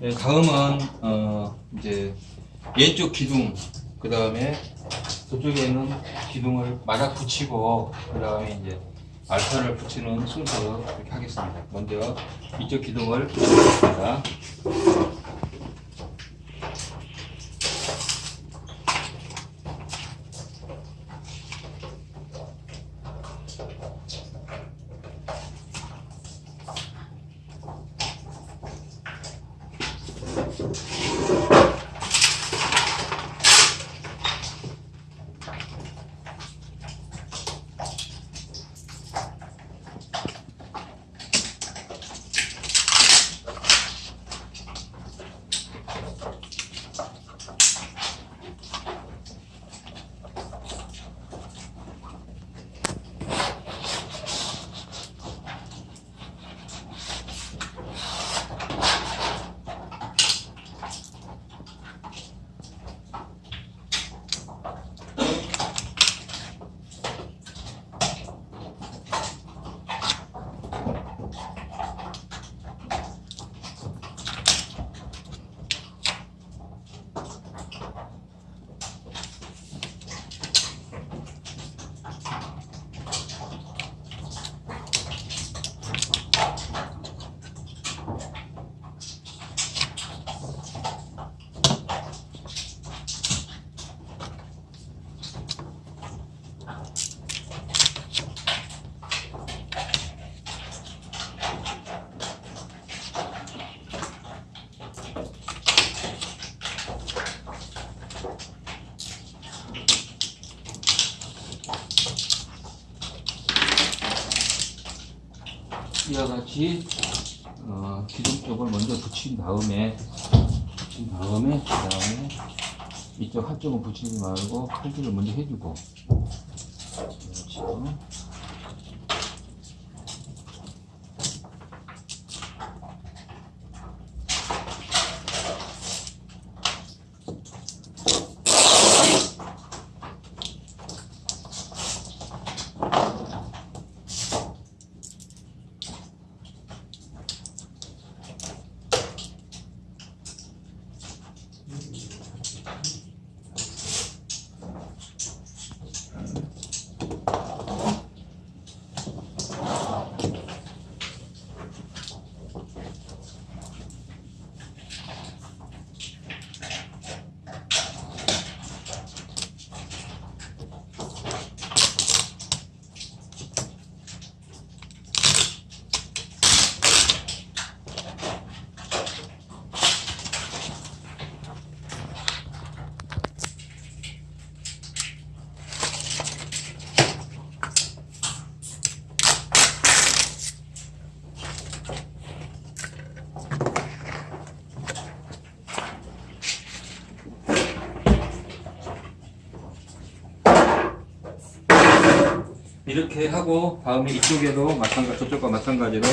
네, 다음은 어 이제 왼쪽 기둥 그 다음에 저쪽에 있는 기둥을 맞아 붙이고 그 다음에 이제 알판을 붙이는 순서 이렇게 하겠습니다. 먼저 이쪽 기둥을 붙이겠습니다. 이와 같이 어, 기둥 쪽을 먼저 붙인 다음에 붙인 다음에 그 다음에 이쪽 한쪽은 붙이지 말고 칼질을 먼저 해주고 그렇죠. 이렇게 하고 다음에 이쪽에도 마찬가지 저쪽과 마찬가지로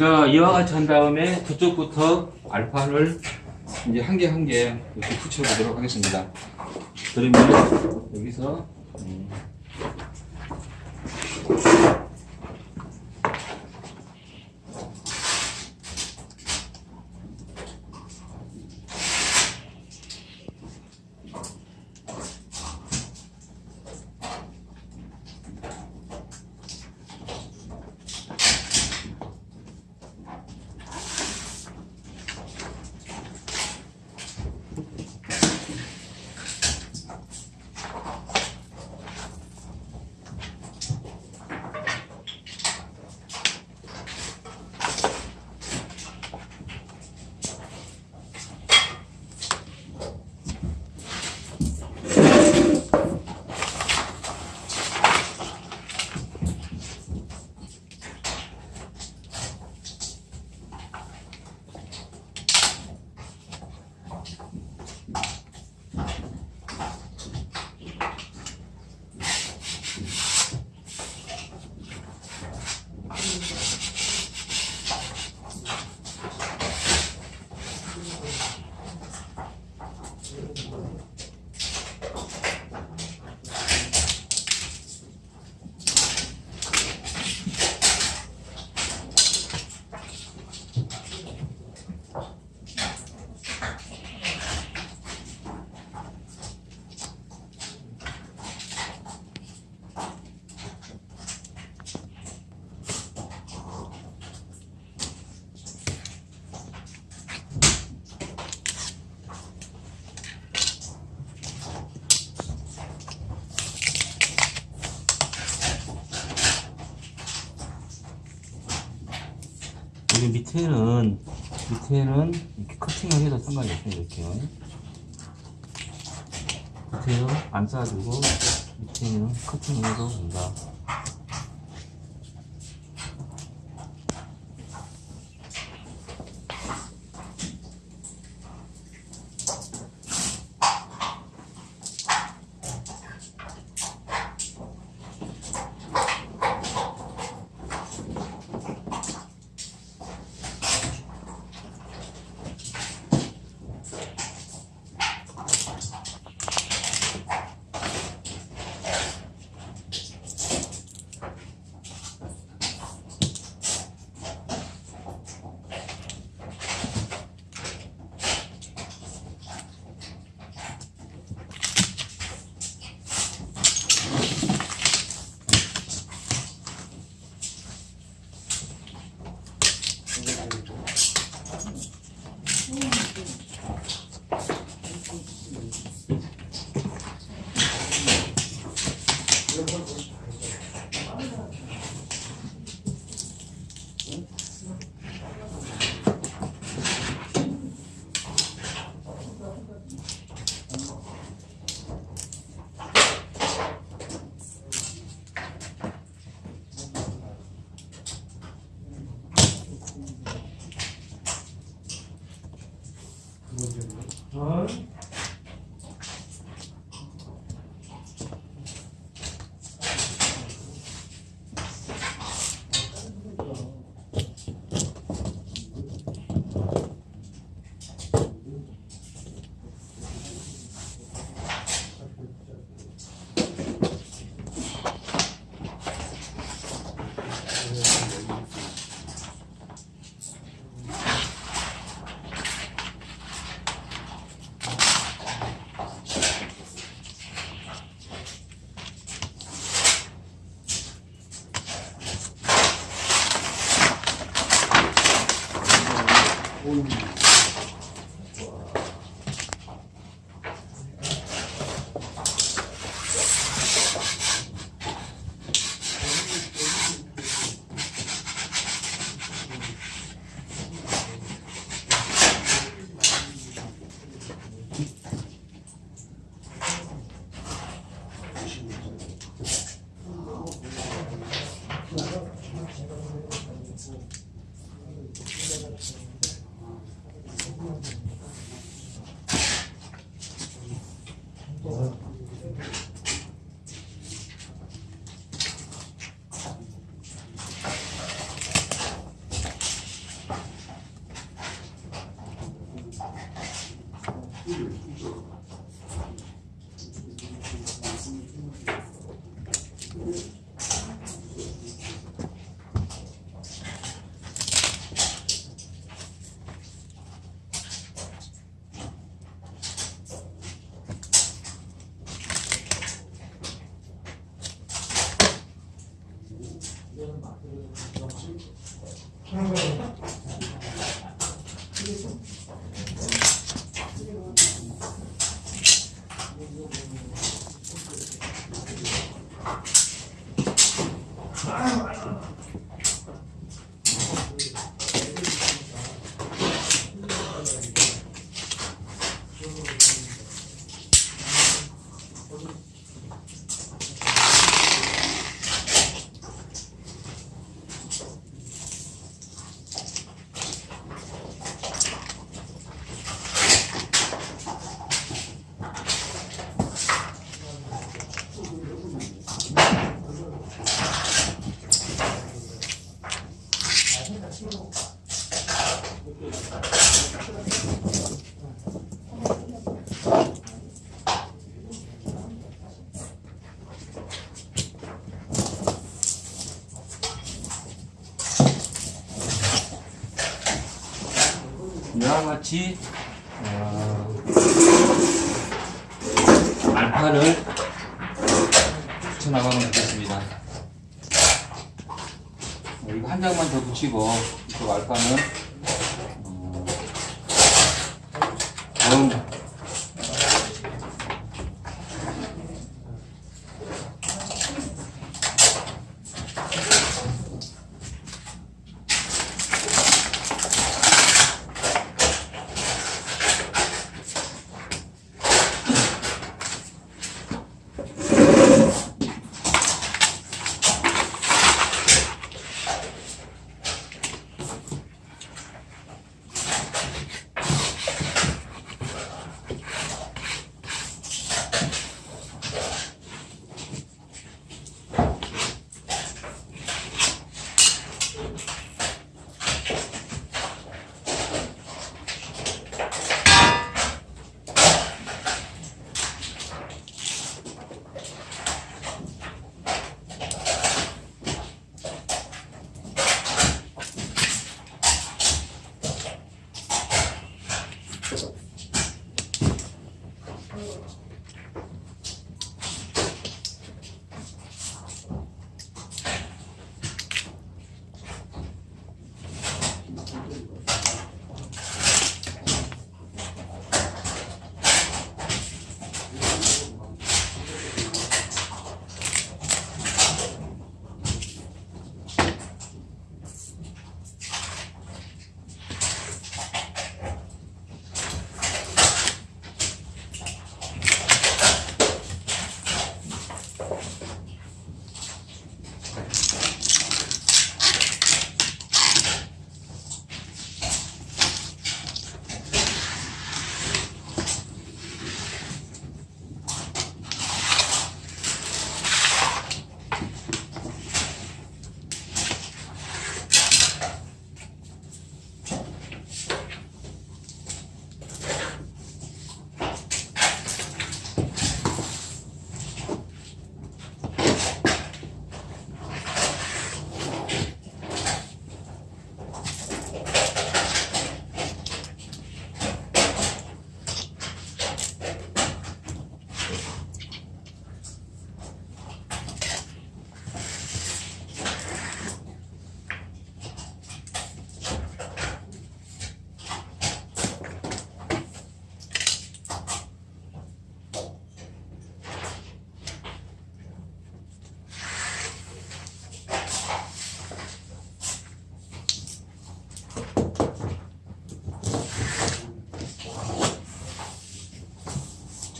자, 이와 같이 한 다음에 저쪽부터 알판을 이제 한 개 한 개 이렇게 붙여보도록 하겠습니다. 그러면 여기서 음, 여기 밑에는 밑에는 이렇게 커팅을 해도 상관이 없어요 이렇게. 밑에는 안 싸주고 밑에는 커팅을 해도 된다 Thank you. 같이 어, 알파를 붙여나가면 되겠습니다. 이거 한 장만 더 붙이고 이쪽 알파는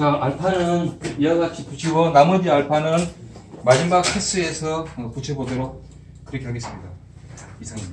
자, 알파는 이와 같이 붙이고 나머지 알파는 마지막 어, 붙여보도록 그렇게 하겠습니다. 이상입니다.